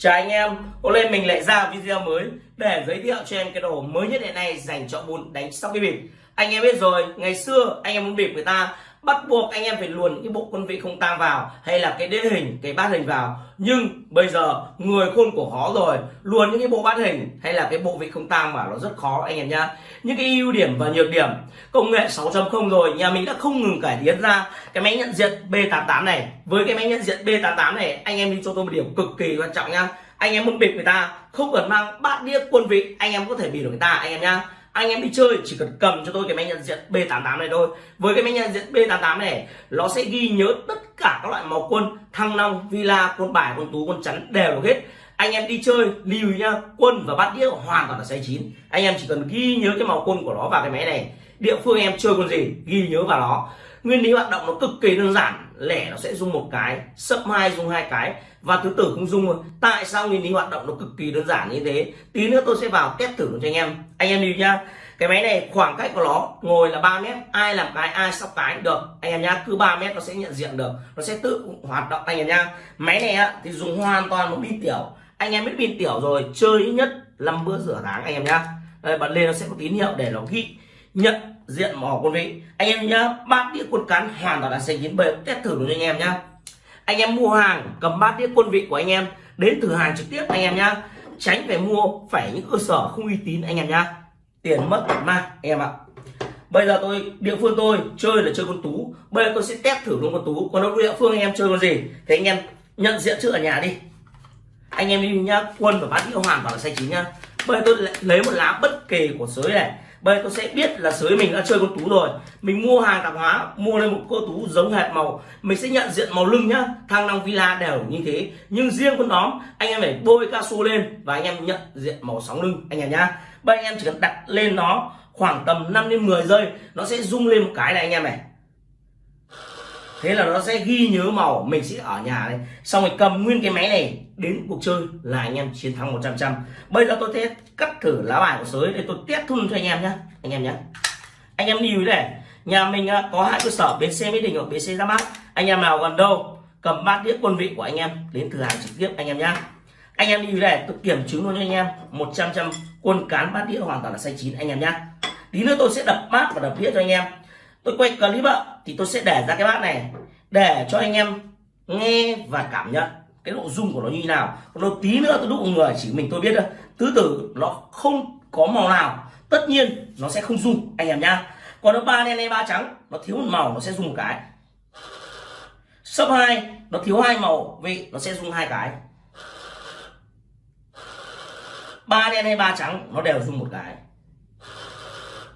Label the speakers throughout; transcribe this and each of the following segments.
Speaker 1: Chào anh em, hôm nay mình lại ra video mới để giới thiệu cho em cái đồ mới nhất hiện nay dành cho môn đánh sóc cái bịp. Anh em biết rồi, ngày xưa anh em muốn bịp người ta bắt buộc anh em phải luồn những cái bộ quân vị không tang vào hay là cái đế hình, cái bát hình vào. Nhưng bây giờ người khôn của khó rồi, luồn những cái bộ bát hình hay là cái bộ vị không tang vào nó rất khó anh em nhá. Những cái ưu điểm và nhược điểm công nghệ 6.0 rồi, nhà mình đã không ngừng cải tiến ra cái máy nhận diện B88 này. Với cái máy nhận diện B88 này, anh em đi cho tôi một điểm cực kỳ quan trọng nhá anh em muốn bịp người ta không cần mang bát đĩa quân vị anh em có thể bịp được người ta anh em nhá anh em đi chơi, chỉ cần cầm cho tôi cái máy nhận diện B88 này thôi. Với cái máy nhận diện B88 này, nó sẽ ghi nhớ tất cả các loại màu quân, thăng long, villa, quân bài, quân tú, quân chắn, đều được hết. Anh em đi chơi, lưu nhá, quân và bát đĩa hoàn toàn là sai chín. Anh em chỉ cần ghi nhớ cái màu quân của nó vào cái máy này. Địa phương em chơi quân gì, ghi nhớ vào nó. Nguyên lý hoạt động nó cực kỳ đơn giản lẻ nó sẽ rung một cái sấp hai rung hai cái và thứ tử không luôn. tại sao nguyên lý hoạt động nó cực kỳ đơn giản như thế? Tí nữa tôi sẽ vào test thử cho anh em. Anh em đi nhá. Cái máy này khoảng cách của nó ngồi là 3 mét ai làm cái ai sóc cái được. Anh em nhá cứ 3 mét nó sẽ nhận diện được. Nó sẽ tự hoạt động anh em nhá. Máy này á, thì dùng hoàn toàn một pin tiểu. Anh em biết pin tiểu rồi chơi ít nhất 5 bữa rửa tháng anh em nhá. Đây bật lên nó sẽ có tín hiệu để nó ghi nhận diện mỏ quân vị. Anh em nhá, bát đĩa quân cán hoàn toàn là xanh chín bề test thử cho anh em nhá. Anh em mua hàng, cầm bát đĩa quân vị của anh em, đến thử hàng trực tiếp anh em nhá. Tránh phải mua, phải những cơ sở không uy tín anh em nhá. Tiền mất ma mang anh em ạ. Bây giờ tôi, địa phương tôi chơi là chơi con tú. Bây giờ tôi sẽ test thử luôn con tú. Còn đâu, địa phương anh em chơi con gì? Thì anh em nhận diện trước ở nhà đi. Anh em đi nhá, quân và bát đĩa hoàn toàn là xanh chín nhá. Bây giờ tôi lấy một lá bất kỳ của sới này bây giờ tôi sẽ biết là sới mình đã chơi con tú rồi. Mình mua hàng tạp hóa, mua lên một cô tú giống hệt màu. Mình sẽ nhận diện màu lưng nhá. Thăng long villa đều như thế. Nhưng riêng con đóm anh em phải bôi cao su lên và anh em nhận diện màu sóng lưng, anh em nhá. Bây anh em chỉ cần đặt lên nó khoảng tầm 5 đến 10 giây, nó sẽ rung lên một cái này anh em này. Thế là nó sẽ ghi nhớ màu. Mình sẽ ở nhà đây xong rồi cầm nguyên cái máy này đến cuộc chơi là anh em chiến thắng 100 trăm bây giờ tôi sẽ cắt thử lá bài của sới để tôi test thun cho anh em nhé anh em nhé anh em lưu ý này, nhà mình à, có hai cơ sở bến xe mỹ đình hoặc bến xe ra mắt anh em nào gần đâu, cầm bát đĩa quân vị của anh em đến thử hàng trực tiếp anh em nhé anh em lưu ý này, tôi kiểm chứng luôn cho anh em 100 trăm quân cán bát đĩa hoàn toàn là xanh chín anh em nhé tí nữa tôi sẽ đập bát và đập đĩa cho anh em. Tôi quay clip ạ, thì tôi sẽ để ra cái bát này, để cho anh em nghe và cảm nhận cái độ dung của nó như nào? Còn đâu tí nữa tôi đúc người chỉ mình tôi biết thôi. Tứ tử nó không có màu nào. Tất nhiên nó sẽ không dung, anh em nhá. Còn nó ba đen hay ba trắng nó thiếu một màu nó sẽ dùng một cái. Sấp hai nó thiếu hai màu vị nó sẽ dùng hai cái. Ba đen hay ba trắng nó đều dùng một cái.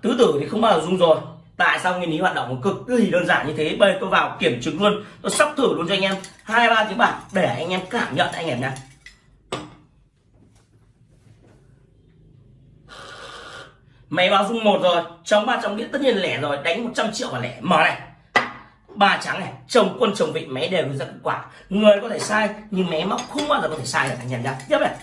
Speaker 1: Tứ tử thì không bao giờ dùng rồi tại sao nguyên lý hoạt động cực kỳ đơn giản như thế? Bây tôi vào kiểm chứng luôn. Tôi sắp thử luôn cho anh em. Hai, ba tiếng bạc để anh em cảm nhận anh em nhé máy báo dung một rồi. Trong ba trong đĩa tất nhiên lẻ rồi. Đánh 100 triệu và lẻ. Mở này. Ba trắng này. Chồng quân chồng vị máy đều ra kết quả. Người có thể sai, nhưng máy móc không bao giờ có thể sai được, anh em nhé tiếp này.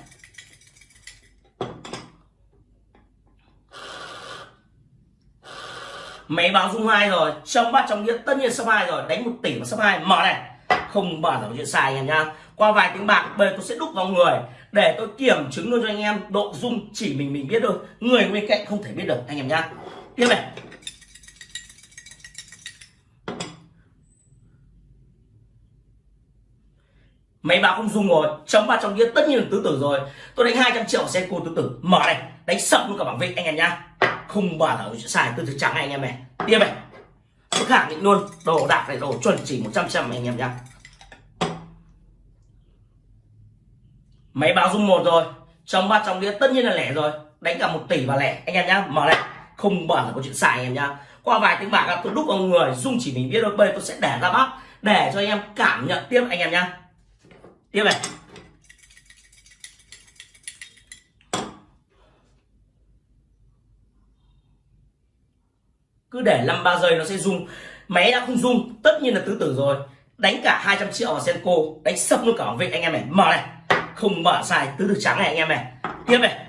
Speaker 1: Máy báo dung hai rồi, trong bát trong nghĩa, tất nhiên số hai rồi. Đánh một tỷ mà số hai, mở này. Không bao giờ có chuyện sai anh em nhá. Qua vài tiếng bạc, bây tôi sẽ đúc vào người. Để tôi kiểm chứng luôn cho anh em, độ dung chỉ mình mình biết thôi. Người bên cạnh không thể biết được, anh em nhá. Tiếp này. Máy báo không dung rồi chống ba trong kia tất nhiên là tứ tử rồi. Tôi đánh 200 triệu xe cô tứ tử. Mở này, đánh sập luôn cả bảng vị anh em nhá không bao giờ chuyện tôi thực trắng trắng anh em này. Tiếp này. Tôi khẳng định luôn đồ đạc này, đồ chuẩn chỉ 100 trăm anh em nhá. Máy báo dung một rồi, trong ba trong đĩa tất nhiên là lẻ rồi. Đánh cả một tỷ và lẻ, anh em nhá, mở này. Không bao là có chuyện xài anh em nhá. Qua vài tiếng bạc, tôi đúc vào người dung chỉ mình biết thôi, bây tôi sẽ để ra bác, để cho anh em cảm nhận tiếp anh em nhá. Tiếp này. Cứ để 5 ba giây nó sẽ rung máy đã không rung tất nhiên là tứ tử rồi. Đánh cả 200 triệu vào senko, đánh sập luôn cả vị anh em này, mở này. Không mở sai, tứ tử trắng này, anh em này. Tiếp này.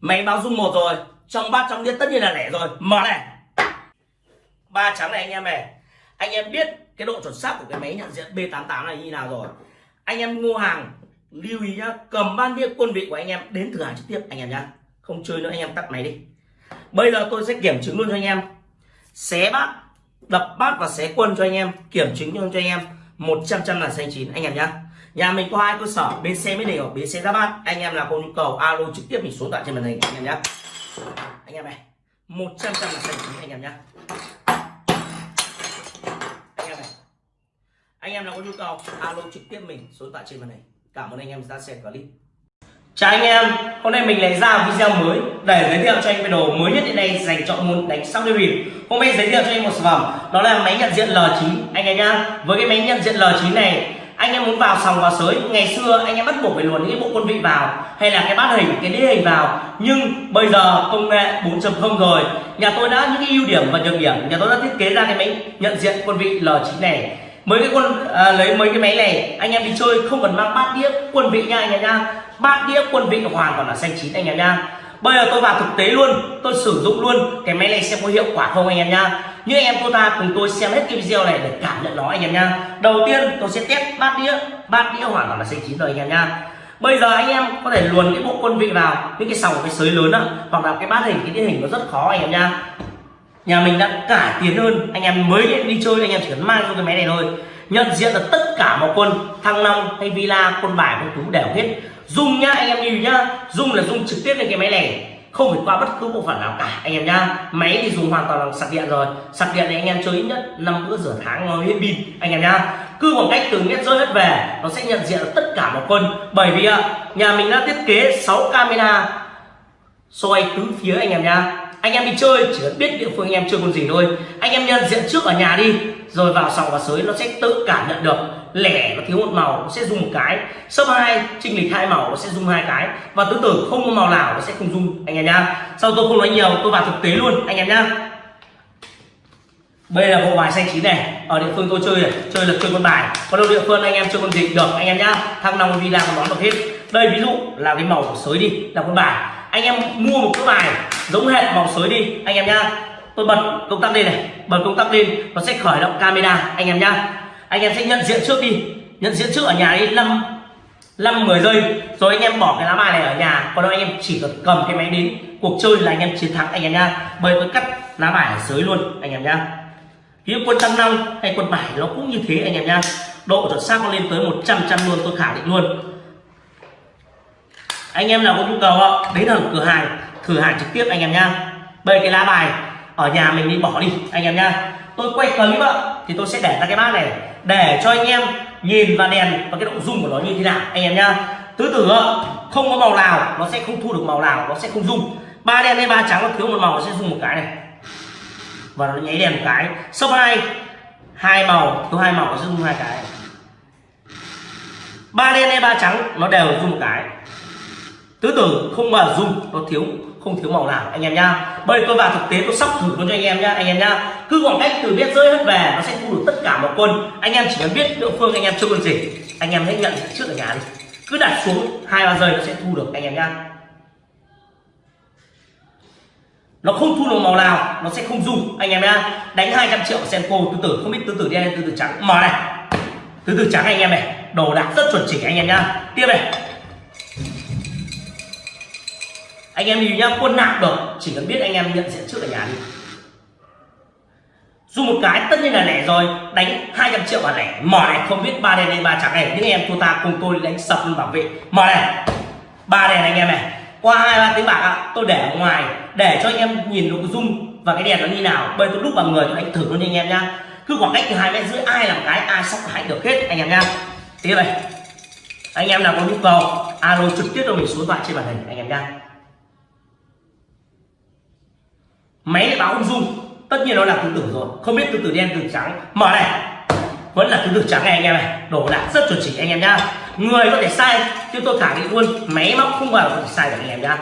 Speaker 1: Máy báo rung một rồi. Trong bát, trong đĩa tất nhiên là lẻ rồi. Mở này. Ba trắng này, anh em này. Anh em biết cái độ chuẩn xác của cái máy nhận diện B88 này như nào rồi. Anh em mua hàng lưu ý nhá, cầm ban đĩa quân vị của anh em đến thử hàng trực tiếp, anh em nhá. Không chơi nữa, anh em tắt máy đi. Bây giờ tôi sẽ kiểm chứng luôn cho anh em. Xé bát, đập bát và xé quân cho anh em, kiểm chứng luôn cho anh em. 100 trăm là xanh chín, anh em nhá. Nhà mình có hai cơ sở bên xe mới đều bên xe ra bát. Anh em nào có nhu cầu, alo trực tiếp mình số tại trên màn hình, anh em nhá. Anh em này 100 trăm là xanh chín, anh em nhá. Anh em này, anh em nào có nhu cầu, alo trực tiếp mình số tại trên màn hình cảm ơn anh em đã xem clip. Chào anh em, hôm nay mình lại ra video mới để giới thiệu cho anh về đồ mới nhất hiện nay dành cho môn đánh sóc đĩa bịp hôm nay giới thiệu cho anh một sản phẩm, đó là máy nhận diện L9 anh em nhá, với cái máy nhận diện L9 này, anh em muốn vào sòng vào sới. Ngày xưa anh em bắt buộc phải luồn những bộ quân vị vào, hay là cái bát hình, cái đĩa hình vào. Nhưng bây giờ công nghệ 4.0 rồi. Nhà tôi đã những cái ưu điểm và nhược điểm. Nhà tôi đã thiết kế ra cái máy nhận diện quân vị L9 này mấy cái quân à, lấy mấy cái máy này anh em đi chơi không cần mang bát đĩa quân vị nha anh em nha. Bát đĩa quân vị hoàn toàn là xanh chín anh em nha. Bây giờ tôi vào thực tế luôn tôi sử dụng luôn cái máy này xem có hiệu quả không anh em nha. Như anh em cô ta cùng tôi xem hết cái video này để cảm nhận nó anh em nha. Đầu tiên tôi sẽ test bát đĩa bát đĩa hoàn toàn là xanh chín rồi anh em nha. Bây giờ anh em có thể luồn cái bộ quân vị vào những cái sòng cái sới lớn á hoặc là cái bát hình cái đĩa hình nó rất khó anh em nha nhà mình đã cải tiến hơn, anh em mới đi chơi, anh em chỉ cần mang cho cái máy này thôi. Nhận diện là tất cả mọi quân, thăng long hay villa, quân bài, quân tú đều hết. Dùng nhá, anh em nhìn nhá dùng là dùng trực tiếp lên cái máy này. Không phải qua bất cứ bộ phận nào cả, anh em nhá. Máy thì dùng hoàn toàn bằng sạc điện rồi. Sạc điện thì anh em chơi ít nhất năm bữa rửa tháng nó hết pin, anh em nhá. Cứ khoảng cách từ mét rơi hết về, nó sẽ nhận diện tất cả mọi quân. Bởi vì nhà mình đã thiết kế 6 camera soi tứ phía anh em nhá anh em đi chơi chỉ cần biết địa phương anh em chơi con gì thôi. Anh em nhận diện trước ở nhà đi. Rồi vào sòng và sới nó sẽ tự cảm nhận được. Lẻ nó thiếu một màu nó sẽ dùng một cái. Sấp hai trinh lịch hai màu nó sẽ dùng hai cái. Và tứ tử không có màu nào nó sẽ không dùng anh em nhá sau tôi không nói nhiều, tôi vào thực tế luôn, anh em nhá đây là bộ bài xanh chín này. Ở địa phương tôi chơi này, chơi là chơi con bài. Còn đâu địa phương anh em chơi con gì được, anh em nhá thăng long đi còn đón được hết. Đây ví dụ là cái màu của sới đi, là con bài anh em mua một cái bài giống hệt màu sới đi, anh em nhá. Tôi bật công tắc lên này, bật công tắc lên, nó sẽ khởi động camera, anh em nhá. Anh em sẽ nhận diện trước đi, nhận diện trước ở nhà đi, năm năm, mười giây. Rồi anh em bỏ cái lá bài này ở nhà, còn đâu anh em chỉ cần cầm cái máy đến cuộc chơi là anh em chiến thắng, anh em nhá. Bởi tôi cắt lá bài ở dưới luôn, anh em nhá. Ví quân tăng năm hay quân bài nó cũng như thế, anh em nhá. Độ chuẩn xác nó lên tới 100 trăm luôn, tôi khẳng định luôn anh em nào có nhu cầu đến ở cửa hàng, thử hàng trực tiếp anh em nhá. Bây cái lá bài ở nhà mình đi, bỏ đi, anh em nhá. Tôi quay clip ạ, thì tôi sẽ để ra cái bát này, để cho anh em nhìn và đèn và cái độ dung của nó như thế nào, anh em nhá. Tứ tử không có màu nào, nó sẽ không thu được màu nào, nó sẽ không dung. ba đen hay ba trắng, nó thiếu một màu, nó sẽ dùng một cái này. Và nó nháy đèn một cái. Số hai hai màu, thiếu hai màu, nó sẽ dùng hai cái. Ba đen hay ba trắng, nó đều dùng một cái tứ tử không mà dùng nó thiếu, không thiếu màu nào, anh em nhá. Bây tôi vào thực tế, tôi sắp thử luôn cho anh em nhá, anh em nhá. Cứ khoảng cách từ biết rơi hết về, nó sẽ thu được tất cả một quân. Anh em chỉ cần biết địa phương anh em chưa quân gì, anh em hãy nhận trước ở nhà đi. Cứ đặt xuống hai, ba giây nó sẽ thu được, anh em nhá. Nó không thu được màu nào, nó sẽ không dùng anh em nhá. Đánh 200 triệu senko tứ tử, không biết tứ tử đen tứ tử trắng. Mở này. Tứ tử trắng anh em này, đồ đạc rất chuẩn chỉnh anh em nhá. Tiếp này anh em đi nhá, quân nặng được, chỉ cần biết anh em nhận diện trước ở nhà đi. Dù một cái, tất nhiên là lẻ rồi, đánh 200 triệu và lẻ. Mỏ này không biết ba đèn hay ba trắng này, những em cô ta cùng tôi đánh sập luôn bảo vệ. Mỏ này, ba đèn anh em này. Qua hai, ba tiếng bạc ạ, tôi để ở ngoài, để cho anh em nhìn được dung và cái đèn nó như nào. Bây tôi đúc bằng người anh thử luôn anh em nhá. Cứ khoảng cách từ hai mét rưỡi, ai làm cái, ai sóc hãy được hết, anh em nhá. Tiếp này. Anh em nào có nhu cầu, alo trực tiếp cho mình số thoại trên màn hình, anh em nhá. Máy lại báo không dung tất nhiên nó là tứ tử rồi. Không biết tứ tử đen tứ trắng. Mở này. Vẫn là tứ tử trắng này anh em này. Đổ đạc rất chuẩn chỉ anh em nhá. Người có thể sai, chứ tôi khẳng định luôn máy móc không bao giờ sai được anh em nhá.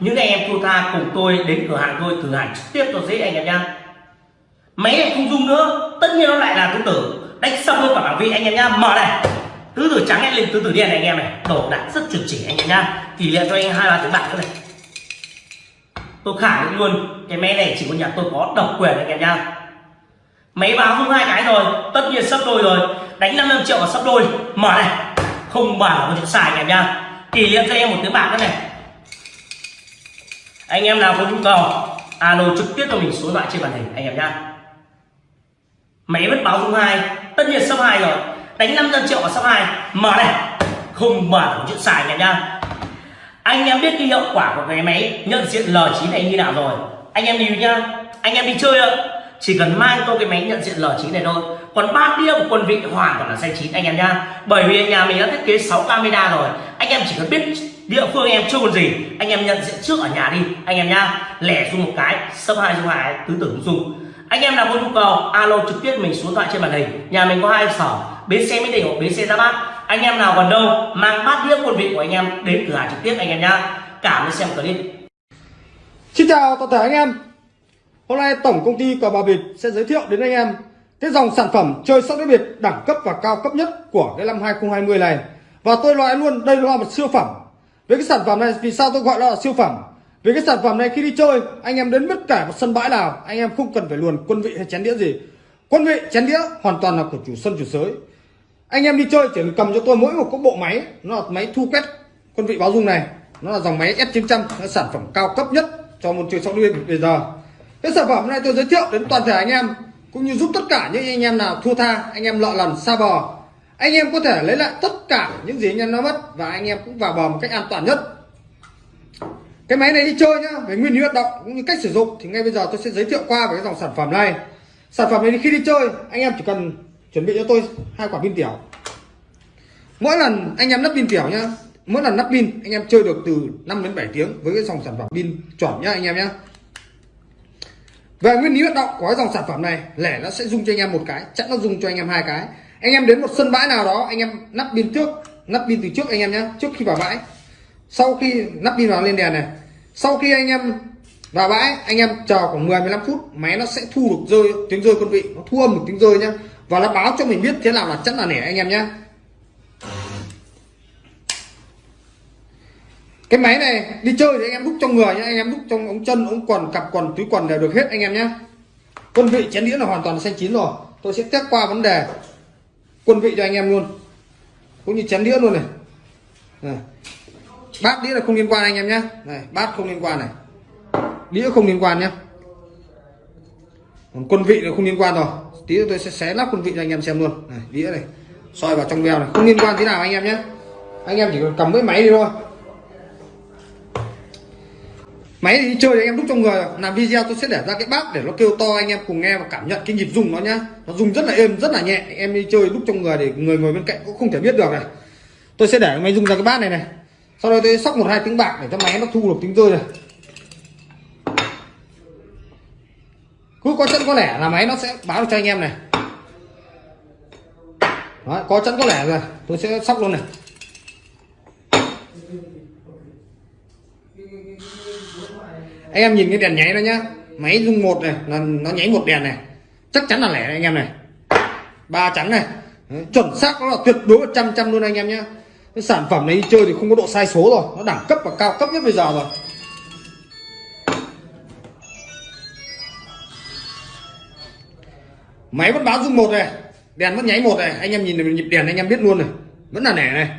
Speaker 1: Những anh em thua tha cùng tôi đến cửa hàng tôi, thử hàng trực tiếp tôi dễ anh em nhá. Máy này không dung nữa. Tất nhiên nó lại là tứ tử đánh xong luôn cả bảng vị anh em nhá. Mở này. Tứ tử trắng lên tứ tử đen này anh em này. Đổ đạc rất chuẩn chỉ anh em nhá. Tỷ lệ cho anh hai ba tiếng bạc nữa này tôi khẳng định luôn, cái máy này chỉ có nhà tôi có độc quyền anh em nhá. Máy báo không hai cái rồi, tất nhiên sắp đôi rồi. Đánh 55 triệu và sắp đôi. Mở này, không bảo có chuyện xài anh em nha kỷ niệm cho em một tiếng bạc nữa này. Anh em nào có nhu cầu, alo trực tiếp cho mình số điện thoại trên màn hình anh em nhá. Máy vẫn báo dung hai, tất nhiên sắp hai rồi. Đánh 500 triệu và sắp hai. Mở này, không mở có chuyện xài anh em nhá anh em biết cái hiệu quả của cái máy, nhận diện L9 này như nào rồi. Anh em đi nhá. Anh em đi chơi ạ. Chỉ cần mang tôi cái máy nhận diện L9 này thôi. Còn ba đĩa của quân vị hoàn toàn là xanh chín, anh em nhá. Bởi vì nhà mình đã thiết kế 6 camera rồi. Anh em chỉ cần biết địa phương em chưa còn gì, anh em nhận diện trước ở nhà đi, anh em nhá. Lẻ dùng một cái, sấp hai dùng hai, tứ tưởng dùng anh em nào có nhu cầu, alo trực tiếp mình xuống thoại trên màn hình. Nhà mình có hai sở, bến xe mỹ đình hoặc bến xe ra bát anh em nào còn đâu, mang bát đĩa quân vị của anh em đến cửa hàng trực tiếp anh em nhá. Cảm ơn xem clip.
Speaker 2: Xin chào toàn thể anh em. Hôm nay tổng công ty cờ bạc việt sẽ giới thiệu đến anh em cái dòng sản phẩm chơi sóc đĩa biệt đẳng cấp và cao cấp nhất của cái năm 2020 này. Và tôi nói luôn, đây là một siêu phẩm. Với cái sản phẩm này, vì sao tôi gọi nó là siêu phẩm? Vì cái sản phẩm này khi đi chơi, anh em đến bất cả một sân bãi nào, anh em không cần phải luồn quân vị hay chén đĩa gì. Quân vị, chén đĩa hoàn toàn là của chủ sân, chủ sới anh em đi chơi, chỉ cần cầm cho tôi mỗi một cái bộ máy, nó là máy thu quét quân vị báo dung này. Nó là dòng máy S900 nó sản phẩm cao cấp nhất cho môn chơi sóc đĩa bây giờ. Cái sản phẩm này tôi giới thiệu đến toàn thể anh em, cũng như giúp tất cả những anh em nào thua tha, anh em lọ lần, xa bò. Anh em có thể lấy lại tất cả những gì anh em nó mất và anh em cũng vào bò một cách an toàn nhất. Cái máy này đi chơi nhá, về nguyên lý hoạt động cũng như cách sử dụng, thì ngay bây giờ tôi sẽ giới thiệu qua về cái dòng sản phẩm này. Sản phẩm này khi đi chơi, anh em chỉ cần chuẩn bị cho tôi hai quả pin tiểu. Mỗi lần anh em lắp pin tiểu nhá, mỗi lần lắp pin, anh em chơi được từ 5 đến 7 tiếng với cái dòng sản phẩm pin chuẩn nhá anh em nhá. Về nguyên lý hoạt động của cái dòng sản phẩm này, lẻ nó sẽ dùng cho anh em một cái, chắc nó dùng cho anh em hai cái. Anh em đến một sân bãi nào đó, anh em lắp pin trước, lắp pin từ trước anh em nhé trước khi vào bãi. Sau khi lắp pin vào lên đèn này, sau khi anh em vào bãi, anh em chờ khoảng 10 15 phút, máy nó sẽ thu được rơi, tiếng rơi quân vị, nó thu âm một tiếng rơi nhá và nó báo cho mình biết thế nào là chắc là nẻ anh em nhé. Cái máy này đi chơi thì anh em đúc trong người nhé anh em đúc trong ống chân ống quần cặp quần túi quần đều được hết anh em nhé. Quân vị chén đĩa là hoàn toàn xanh chín rồi. Tôi sẽ test qua vấn đề quân vị cho anh em luôn. Cũng như chén đĩa luôn này, này. bát đĩa là không liên quan anh em nhé. Này bát không liên quan này. Đĩa không liên quan nhé. Còn quân vị là không liên quan rồi tí tôi sẽ xé lắp quân vị cho anh em xem luôn. Này, đĩa này, soi vào trong veo này. Không liên quan tí nào anh em nhé. Anh em chỉ cần cầm với máy đi thôi. Máy thì chơi thì anh em đúc trong người làm video tôi sẽ để ra cái bát để nó kêu to, anh em cùng nghe và cảm nhận cái nhịp rung nó nhá. Nó rung rất là êm, rất là nhẹ. Em đi chơi đúc trong người để người ngồi bên cạnh cũng không thể biết được này. Tôi sẽ để máy rung ra cái bát này này. Sau đó tôi sóc một hai tiếng bạc để cho máy nó thu được tiếng rơi này. Cứ có chân có lẻ là máy nó sẽ báo cho anh em này. Đó, có chân có lẻ rồi tôi sẽ sóc luôn này. Anh em nhìn cái đèn nháy đó nhá. Máy rung một này là nó nháy một đèn này. Chắc chắn là lẻ này, anh em này. Ba trắng này. Đấy, chuẩn xác nó là tuyệt đối trăm trăm luôn anh em nhé cái sản phẩm này đi chơi thì không có độ sai số rồi. Nó đẳng cấp và cao cấp nhất bây giờ rồi. Máy vẫn báo rung một này, đèn vẫn nháy một này, anh em nhìn nhịp đèn anh em biết luôn này vẫn là nẻ này.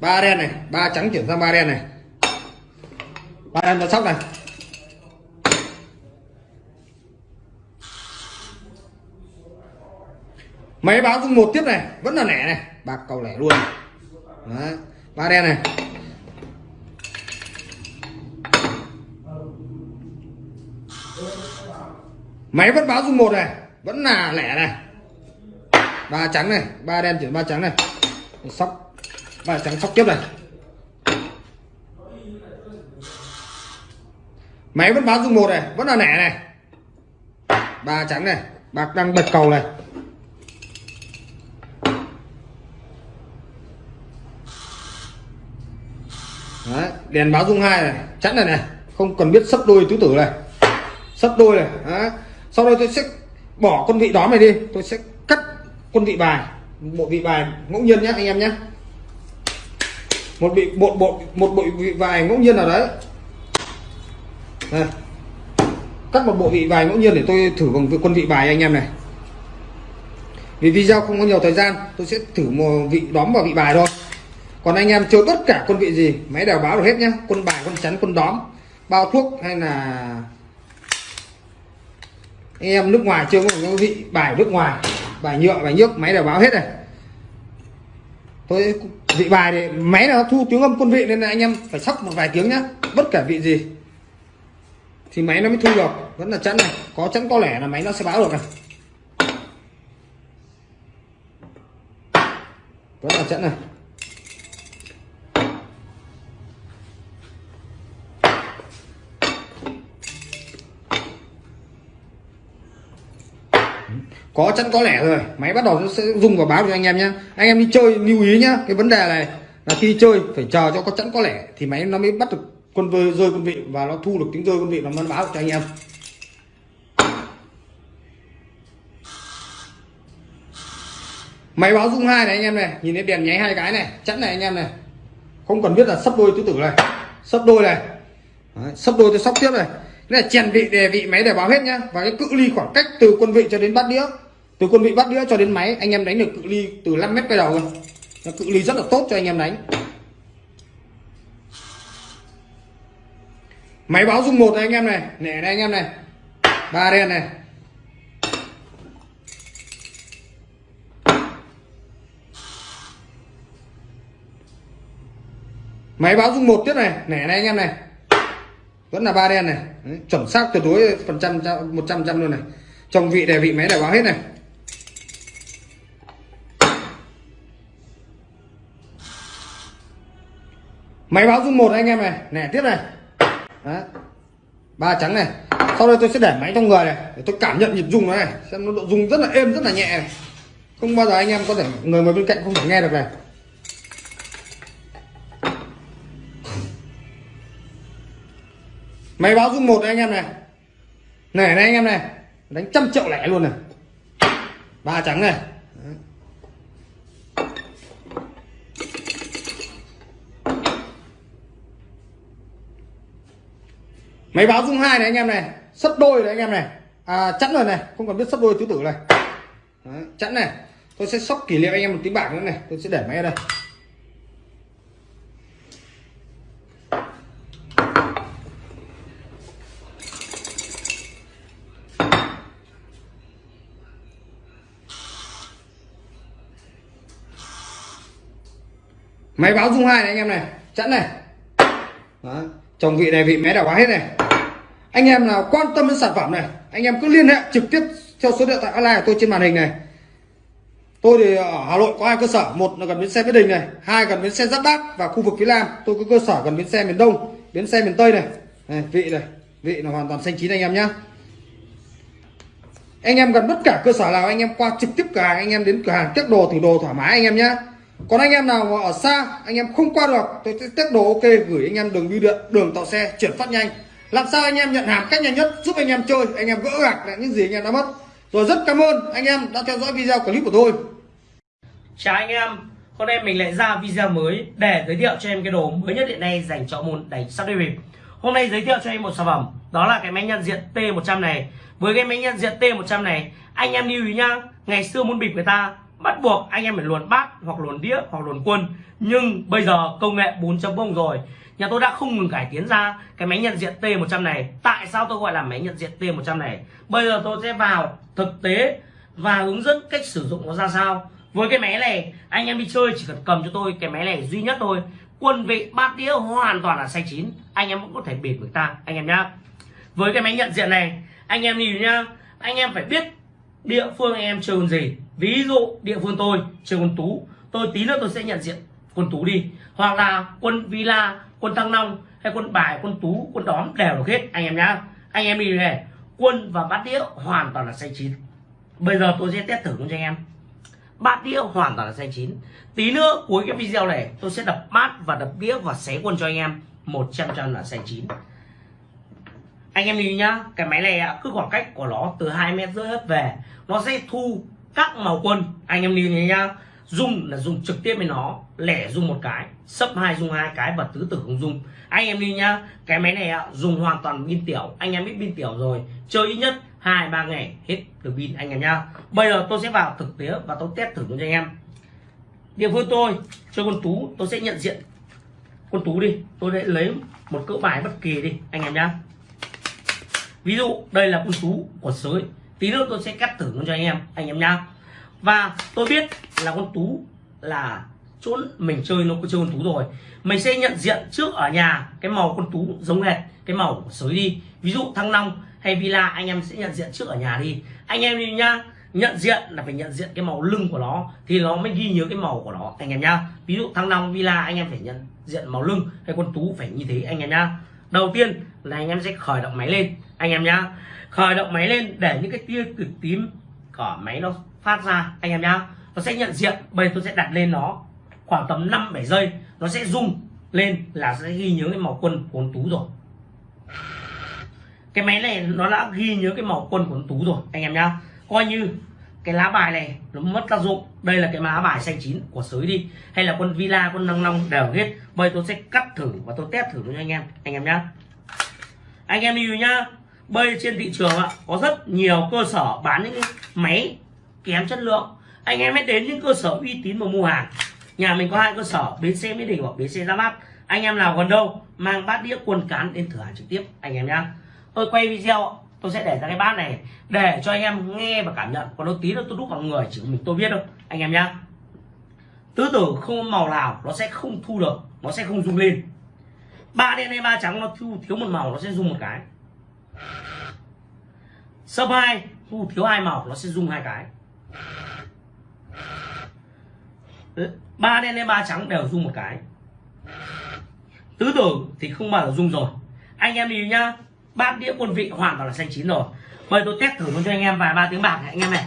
Speaker 2: Ba đen này, ba trắng chuyển sang ba đen này. Ba đen là sóc này. Máy báo dung một tiếp này, vẫn là nẻ này. Bạc cầu lẻ luôn. Đấy. ba đen này. Máy vẫn báo dung một này vẫn là lẻ này. Ba trắng này ba đen chuyển ba trắng này. Sóc ba trắng sóc tiếp này. Máy vẫn báo dung một này vẫn là lẻ này. Ba trắng này bạc đang bật cầu này. Đấy, đèn báo dung hai này chắn này này. Không cần biết sấp đôi tứ tử này. Sấp đôi này Đấy. sau đây tôi sẽ bỏ con vị đó này đi, tôi sẽ cắt quân vị bài bộ vị bài ngẫu nhiên nhé anh em nhé một bị bộ bộ, một bộ vị bài ngẫu nhiên nào đấy. Đây. cắt một bộ vị bài ngẫu nhiên để tôi thử bằng quân vị bài anh em này. Vì video không có nhiều thời gian, tôi sẽ thử một vị đóm vào vị bài thôi. Còn anh em chơi tất cả quân vị gì, máy đều báo được hết nhá. Quân bài, quân chắn, quân đóm, bao thuốc hay là anh em nước ngoài chưa có một vị bài nước ngoài, bài nhựa, bài nhức máy đều báo hết này. Tôi vị bài thì máy nó thu tiếng âm quân vị nên là anh em phải sóc một vài tiếng nhá, bất kể vị gì. Thì máy nó mới thu được, vẫn là chắn này, có chắn có lẻ là máy nó sẽ báo được này. Vẫn là chắn này. Có chắn có lẻ rồi. Máy bắt đầu nó sẽ dùng vào báo cho anh em nhé anh em đi chơi lưu ý nhá cái vấn đề này là khi chơi phải chờ cho có chắn có lẻ thì máy nó mới bắt được quân vơi rơi quân vị và nó thu được tiếng rơi quân vị nó mới báo cho anh em. Máy báo dung hai này anh em này nhìn thấy đèn nháy hai cái này chắn này anh em này. Không cần biết là sắp đôi tứ tử này. Sắp đôi này. Đấy, sắp đôi tôi sóc tiếp này. Cái này chèn vị đề vị máy để báo hết nhá. Và cái cự ly khoảng cách từ quân vị cho đến bát đĩa từ quân vị bắt đĩa cho đến máy anh em đánh được cự ly từ 5 mét quay đầu rồi cự ly rất là tốt cho anh em đánh. Máy báo dung một này anh em này nẻ này anh em này. Ba đen này. Máy báo dung một tiếp này nẻ này anh em này. Vẫn là ba đen này. Đấy, chuẩn xác tuyệt đối phần trăm một trăm trăm luôn này. Trong vị đề vị máy để báo hết này. Máy báo dung một anh em này. Nẻ tiếp này. Đấy. ba trắng này. Sau đây tôi sẽ để máy trong người này, để tôi cảm nhận nhịp rung nó này. Xem nó độ rung rất là êm, rất là nhẹ này. không bao giờ anh em có thể, người ngồi bên cạnh không thể nghe được này. Máy báo dung một anh em này. Này này anh em này. Đánh trăm triệu lẻ luôn này. Ba trắng này Đấy máy báo dung hai này anh em này sấp đôi này anh em này. À, chẵn rồi này không còn biết sấp đôi tứ tử này. Đấy, chẵn này. Tôi sẽ sóc kỷ niệm anh em một tí bảng nữa này tôi sẽ để máy ở đây. Máy báo dung hai này anh em này chẵn này. Đó. chồng vị này vị mé đã quá hết này anh em nào quan tâm đến sản phẩm này anh em cứ liên hệ trực tiếp theo số điện thoại online của tôi trên màn hình này tôi thì ở hà nội có hai cơ sở một là gần bến xe mỹ đình này hai gần bến xe giáp bát và khu vực phía nam tôi có cơ sở gần bến xe miền đông bến xe miền tây này, này vị này vị là hoàn toàn xanh chín anh em nhé. anh em gần bất cả cơ sở nào anh em qua trực tiếp cửa hàng anh em đến cửa hàng test đồ thử đồ thoải mái anh em nhé. còn anh em nào ở xa anh em không qua được tôi sẽ test đồ ok gửi anh em đường bưu điện đường tàu xe chuyển phát nhanh làm sao anh em nhận hàng cách nhanh nhất, giúp anh em chơi, anh em gỡ gạc lại những gì anh em đã mất. Rồi rất cảm ơn anh em đã theo dõi video clip của tôi.
Speaker 1: Chào anh em. Hôm nay mình lại ra video mới để giới thiệu cho em cái đồ mới nhất hiện nay dành cho môn đánh sắp đi bịp. Hôm nay giới thiệu cho em một sản phẩm, đó là cái máy nhận diện T100 này. Với cái máy nhận diện T100 này, anh em lưu ý nhá, ngày xưa muốn bịp người ta bắt buộc anh em phải luồn bát hoặc luồn đĩa hoặc luồn quân. Nhưng bây giờ công nghệ 4.0 rồi nhà tôi đã không ngừng cải tiến ra cái máy nhận diện T100 này. Tại sao tôi gọi là máy nhận diện T100 này? Bây giờ tôi sẽ vào thực tế và hướng dẫn cách sử dụng nó ra sao. Với cái máy này, anh em đi chơi chỉ cần cầm cho tôi cái máy này duy nhất thôi. Quân vị bát đĩa hoàn toàn là xanh chín. Anh em cũng có thể bịp người ta, anh em nhá. Với cái máy nhận diện này, anh em nhìn nhá. Anh em phải biết địa phương anh em chơi con gì. Ví dụ địa phương tôi chơi con tú. Tôi tí nữa tôi sẽ nhận diện quân tú đi. Hoặc là quân villa quân thăng long hay quân bài, quân tú, quân đóm đều được hết anh em nhá. Anh em đi này quân và bát đĩa hoàn toàn là xanh chín. Bây giờ tôi sẽ test thử cho anh em. Bát đĩa hoàn toàn là xanh chín. Tí nữa, cuối cái video này, tôi sẽ đập bát và đập đĩa và xé quân cho anh em. 100 trăm là xanh chín. Anh em nhìn nhá, cái máy này cứ khoảng cách của nó từ hai mét rưỡi hết về, nó sẽ thu các màu quân. Anh em nhìn nhá dùng là dùng trực tiếp với nó, lẻ dùng một cái sấp hai dùng hai cái và tứ tử không dùng anh em đi nhá, cái máy này dùng hoàn toàn pin tiểu, anh em biết pin tiểu rồi, chơi ít nhất hai, ba ngày, hết được pin anh em nhá. Bây giờ tôi sẽ vào thực tế và tôi test thử cho anh em. Địa phương tôi, chơi con tú, tôi sẽ nhận diện con tú đi, tôi sẽ lấy một cỡ bài bất kỳ đi, anh em nhá. Ví dụ, đây là con tú của sới, tí nữa tôi sẽ cắt thử cho anh em anh em nhá. Và tôi biết là con tú, là chỗ mình chơi nó có chơi con tú rồi. Mình sẽ nhận diện trước ở nhà cái màu con tú giống hệt, cái màu của sới đi. Ví dụ thăng long hay villa, anh em sẽ nhận diện trước ở nhà đi. Anh em đi nhá, nhận diện là phải nhận diện cái màu lưng của nó, thì nó mới ghi nhớ cái màu của nó, anh em nhá. Ví dụ thăng long, villa, anh em phải nhận diện màu lưng hay con tú phải như thế, anh em nhá. Đầu tiên là anh em sẽ khởi động máy lên, anh em nhá. Khởi động máy lên để những cái tia cực tím của máy nó phát ra, anh em nhá nó sẽ nhận diện, bây giờ tôi sẽ đặt lên nó khoảng tầm 5 7 giây. Nó sẽ rung lên là sẽ ghi nhớ cái màu quân của con tú rồi. Cái máy này nó đã ghi nhớ cái màu quân của con tú rồi, anh em nhá. Coi như cái lá bài này nó mất tác dụng. Đây là cái lá bài xanh chín của sới đi. Hay là con villa, con năng long đều hết. Bây tôi sẽ cắt thử và tôi test thử cho anh em anh em nhá. Anh em lưu nhá. Bây trên thị trường ạ, có rất nhiều cơ sở bán những cái máy kém chất lượng anh em hãy đến những cơ sở uy tín mà mua hàng. Nhà mình có hai cơ sở, bến xe mỹ đình hoặc bến xe ra mắt anh em nào gần đâu, mang bát đĩa quần cán đến thử hàng trực tiếp, anh em nhá. Tôi quay video, tôi sẽ để ra cái bát này, để cho anh em nghe và cảm nhận. Còn đâu tí nữa tôi đúc vào người, chỉ mình tôi biết đâu anh em nhá. Tứ tử không màu nào nó sẽ không thu được, nó sẽ không rung lên. Ba đen hay ba trắng nó thu, thiếu một màu nó sẽ rung một cái. Sấp hai, thu thiếu hai màu nó sẽ rung hai cái ba đen lên ba trắng đều rung một cái. Tứ tưởng thì không bao giờ rung rồi. Anh em đi nhá, bát đĩa quân vị hoàn toàn là xanh chín rồi. Bây tôi test thử luôn cho anh em vài ba tiếng bạc này, anh em này.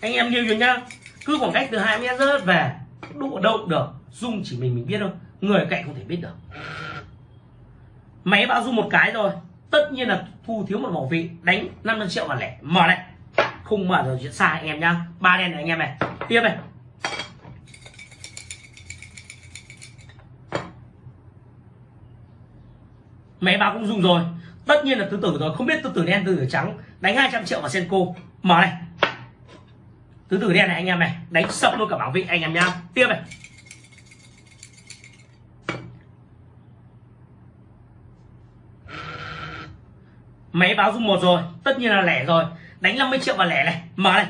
Speaker 1: Anh em lưu rồi nhá, cứ khoảng cách từ hai mét rớt về, đụng ở đâu được, rung chỉ mình mình biết thôi, người cạnh không thể biết được. Máy báo rung một cái rồi, tất nhiên là thu thiếu một bảo vị, đánh 500 triệu và lẻ. Mở này không mở rồi chuyện sai anh em nhá. Ba đen này anh em này. Tiếp này. Máy báo cũng dùng rồi. Tất nhiên là tứ tử rồi. Không biết tứ tử đen, tứ tử trắng đánh 200 triệu vào senko. Mở này. Tứ tử đen này anh em này. Đánh sập luôn cả bảo vị anh em nhá. Tiếp này. Máy báo dùng một rồi. Tất nhiên là lẻ rồi đánh 50 triệu vào lẻ này. Mở này.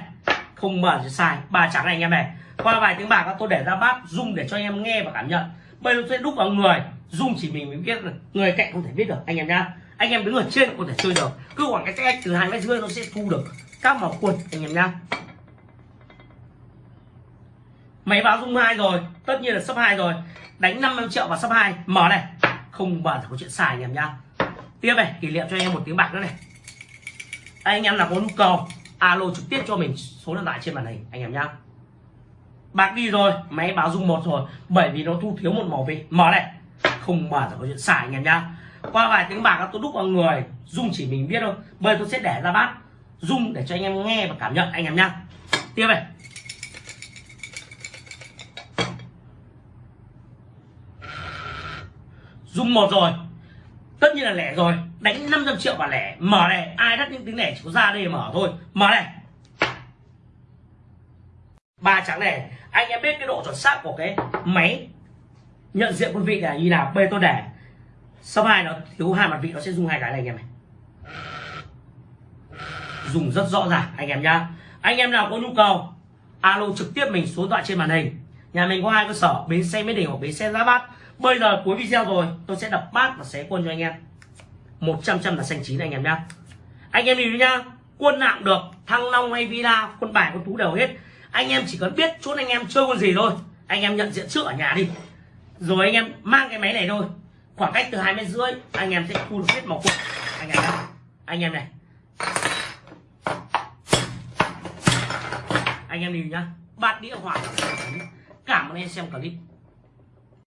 Speaker 1: Không mở thì sai. Ba trắng này anh em này. Qua vài tiếng bạc, tôi để ra bát rung để cho anh em nghe và cảm nhận. Bây giờ tôi sẽ đúc vào người. Rung chỉ mình mới biết được. Người cạnh không thể biết được, anh em nhá. Anh em đứng ở trên có thể chơi được. Cứ khoảng cái cách từ hai mét rưỡi nó sẽ thu được các màu quần, anh em nhá. Máy báo rung hai rồi. Tất nhiên là sấp hai rồi. Đánh 50 triệu vào sấp hai. Mở này. Không bao giờ có chuyện xài anh em nhá. Tiếp này, kỷ niệm cho anh em một tiếng bạc nữa này anh em nào có nhu cầu, alo trực tiếp cho mình số điện thoại trên màn hình, anh em nhá. Bạc đi rồi, máy báo rung một rồi, bởi vì nó thu thiếu một màu vị mở này. Không mở là có chuyện xài, anh em nhá. Qua vài tiếng bạc, tôi đúc vào người, rung chỉ mình biết thôi. Bây giờ tôi sẽ để ra bát, rung để cho anh em nghe và cảm nhận, anh em nhá. Tiếp này. Rung một rồi tất nhiên là lẻ rồi. Đánh 500 triệu và lẻ. Mở này, ai đắt những tiếng lẻ chỉ có ra đây mở thôi. Mở này. Ba trắng này, anh em biết cái độ chuẩn xác của cái máy nhận diện quân vị là như nào? Bê tôi để sau hai nó thiếu hai mặt vị, nó sẽ dùng hai cái này anh em này. Dùng rất rõ ràng, anh em nhá. Anh em nào có nhu cầu, alo trực tiếp mình số điện thoại trên màn hình. Nhà mình có hai cơ sở, bến xe mỹ đình hoặc bến xe giá bát bây giờ cuối video rồi, tôi sẽ đập bát và xé quân cho anh em. 100 trăm là xanh chín anh em nhá. Anh em nhìn nhá, quân nặng được, thăng long hay villa, quân bài, quân tú đều hết. Anh em chỉ cần biết chốt anh em chơi con gì thôi. Anh em nhận diện trước ở nhà đi. Rồi anh em mang cái máy này thôi. Khoảng cách từ hai mét rưỡi, anh em sẽ thu được hết màu quân. Anh em nhá. Anh em này. Anh em nhìn nhá. Bát đĩa hoàn cảm ơn em xem clip.